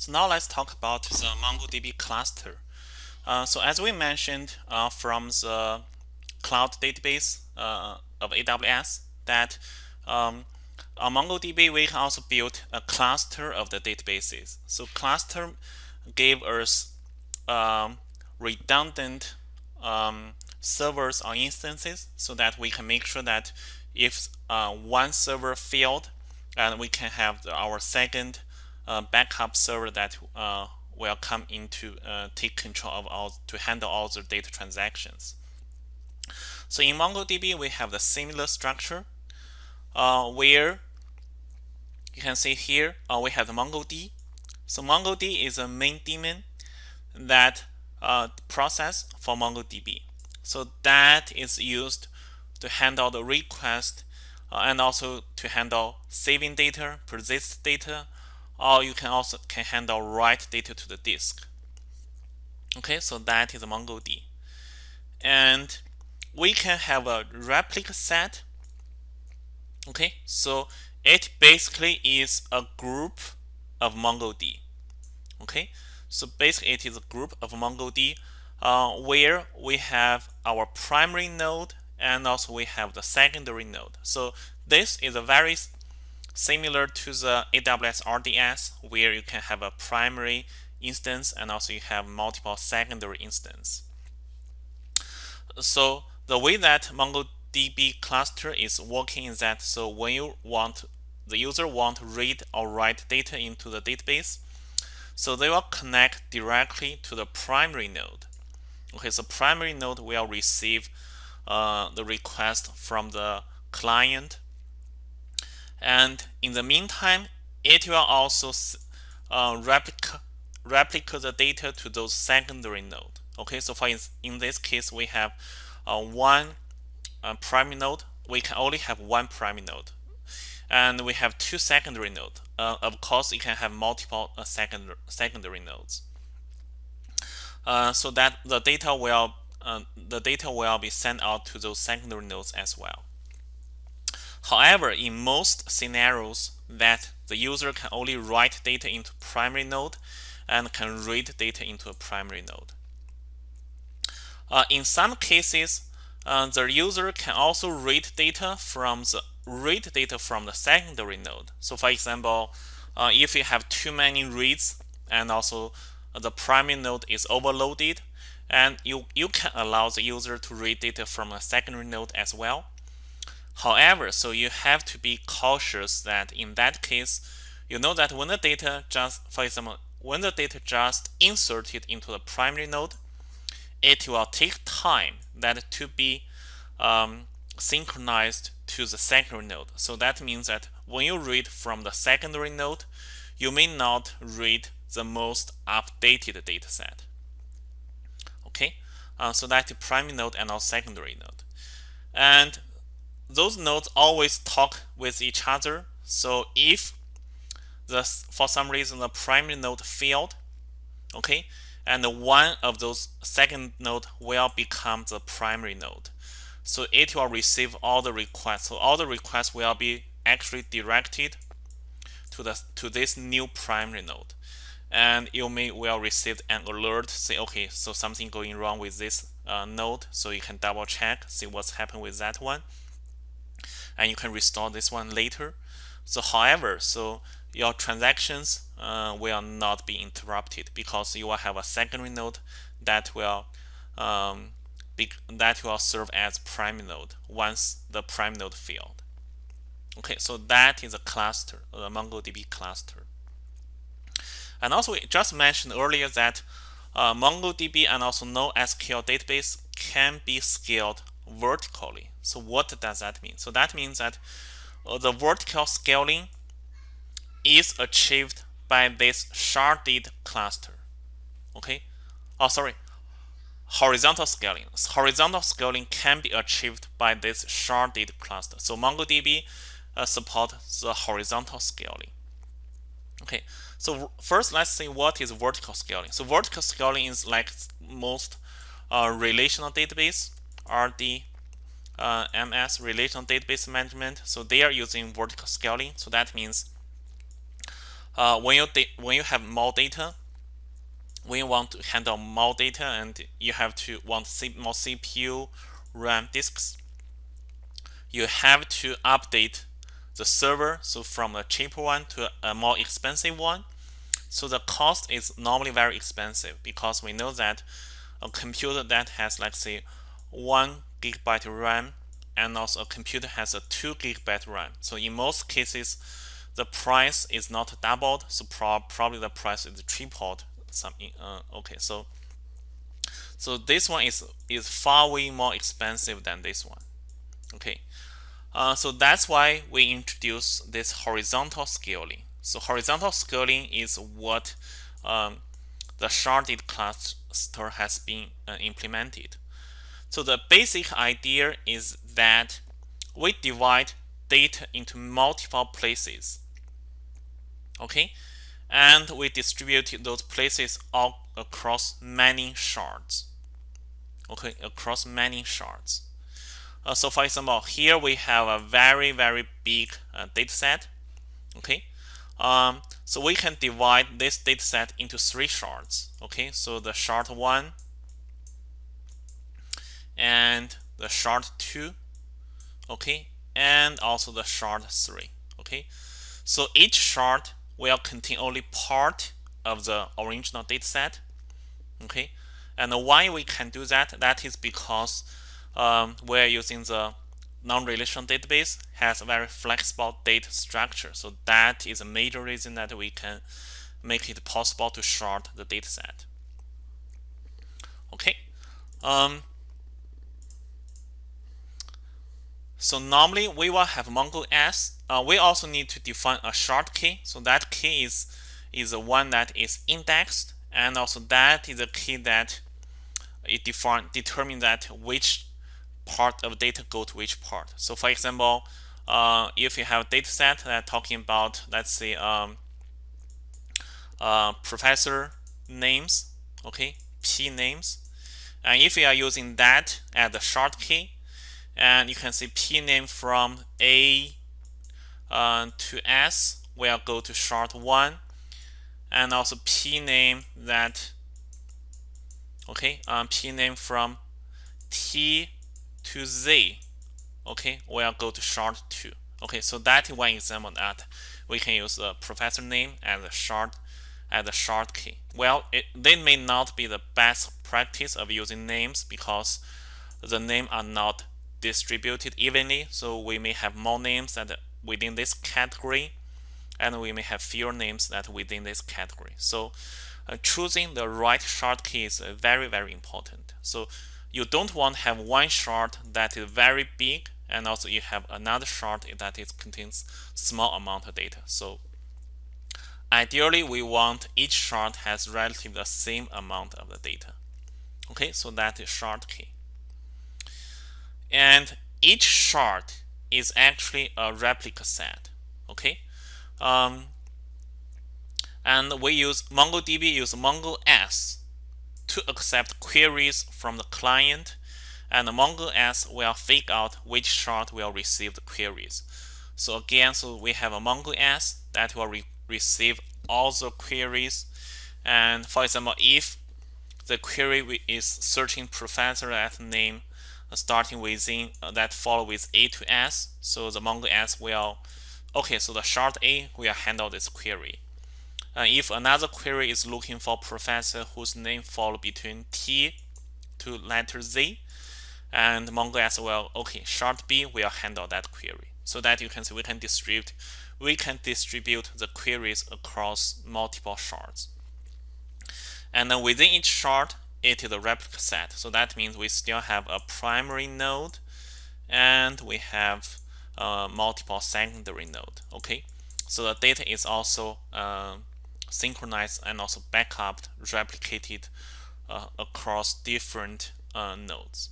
So now let's talk about the MongoDB cluster. Uh, so as we mentioned uh, from the cloud database uh, of AWS that um, on MongoDB we can also build a cluster of the databases. So cluster gave us um, redundant um, servers or instances so that we can make sure that if uh, one server failed and we can have our second uh, backup server that uh, will come into uh, take control of all to handle all the data transactions. So in MongoDB, we have the similar structure uh, where you can see here uh, we have the MongoD. So MongoD is a main daemon that process for MongoDB. So that is used to handle the request and also to handle saving data, persist data, or you can also can handle write data to the disk. Okay, so that is MongoD. And we can have a replica set. Okay, so it basically is a group of MongoD. Okay, so basically it is a group of MongoD uh, where we have our primary node and also we have the secondary node. So this is a very similar to the AWS RDS where you can have a primary instance and also you have multiple secondary instance. So the way that MongoDB cluster is working is that so when you want the user want to read or write data into the database, so they will connect directly to the primary node. Okay, so primary node will receive uh, the request from the client and in the meantime it will also uh, replica, replica the data to those secondary node. Okay so for in this case we have uh, one uh, primary node. We can only have one primary node. And we have two secondary nodes uh, of course you can have multiple uh, second, secondary nodes. Uh, so that the data will the data will be sent out to those secondary nodes as well However, in most scenarios that the user can only write data into primary node and can read data into a primary node. Uh, in some cases, uh, the user can also read data from the read data from the secondary node. So for example, uh, if you have too many reads and also the primary node is overloaded, and you, you can allow the user to read data from a secondary node as well. However, so you have to be cautious that in that case, you know that when the data just, for example, when the data just inserted into the primary node, it will take time that to be um, synchronized to the secondary node. So that means that when you read from the secondary node, you may not read the most updated data set. Okay, uh, so that's the primary node and also secondary node. And those nodes always talk with each other. So if the for some reason the primary node failed, okay, and one of those second node will become the primary node. So it will receive all the requests. So all the requests will be actually directed to the to this new primary node. And you may will receive an alert say, okay, so something going wrong with this uh, node. So you can double check, see what's happened with that one and you can restore this one later. So however, so your transactions uh, will not be interrupted because you will have a secondary node that will um, be, that will serve as primary node once the prime node failed. Okay, so that is a cluster, a MongoDB cluster. And also, we just mentioned earlier that uh, MongoDB and also NoSQL database can be scaled vertically. So what does that mean? So that means that uh, the vertical scaling is achieved by this sharded cluster. Okay? Oh, sorry. Horizontal scaling. Horizontal scaling can be achieved by this sharded cluster. So MongoDB uh, support the horizontal scaling. Okay, so first let's see what is vertical scaling. So vertical scaling is like most uh, relational database, RD, uh, MS relational database management. So they are using vertical scaling. So that means uh, when you when you have more data, when you want to handle more data and you have to want more CPU, RAM disks, you have to update the server so from a cheaper one to a more expensive one so the cost is normally very expensive because we know that a computer that has let's say one gigabyte RAM and also a computer has a two gigabyte RAM so in most cases the price is not doubled so pro probably the price is tripled something uh, okay so so this one is is far way more expensive than this one okay uh, so that's why we introduce this horizontal scaling. So horizontal scaling is what um, the sharded cluster has been uh, implemented. So the basic idea is that we divide data into multiple places. Okay, and we distribute those places all across many shards. Okay, across many shards. Uh, so for example, here we have a very, very big uh, data set. Okay. Um, so we can divide this data set into three shards. Okay. So the shard one and the shard two. Okay. And also the shard three. Okay. So each shard will contain only part of the original data set. Okay. And why we can do that? That is because um, we're using the non-relational database has a very flexible data structure. So that is a major reason that we can make it possible to shard the dataset. Okay. Um, so normally we will have Mongo S. Uh, we also need to define a shard key. So that key is is the one that is indexed, and also that is a key that it define determine that which part of data go to which part. So for example, uh, if you have a data set that talking about, let's say, um, uh, professor names, okay, P names, and if you are using that as a shard key, and you can see P name from A uh, to S. Will go to shard 1, and also P name that, okay, um, P name from T to z. Okay we'll go to shard 2 okay so that is one example that we can use the professor name as a shard as a shard key. Well it, they may not be the best practice of using names because the name are not distributed evenly so we may have more names that within this category and we may have fewer names that within this category so uh, choosing the right shard key is uh, very very important so you don't want to have one shard that is very big and also you have another shard that is contains small amount of data. So ideally we want each shard has relatively the same amount of the data. Okay, so that is shard key. And each shard is actually a replica set. Okay. Um, and we use MongoDB use Mongo S to accept queries from the client and the MongoS will figure out which shard will receive the queries. So again, so we have a MongoS that will re receive all the queries. And for example, if the query is searching professor at name starting within uh, that follow with A to S, so the Mongo S will, okay, so the shard A will handle this query. Uh, if another query is looking for professor whose name fall between T to letter Z, and MongoS will, okay, shard B will handle that query. So that you can see we can distribute, we can distribute the queries across multiple shards. And then within each shard, it is a replica set. So that means we still have a primary node and we have multiple secondary node. Okay, so the data is also uh, synchronized and also backup replicated uh, across different uh, nodes.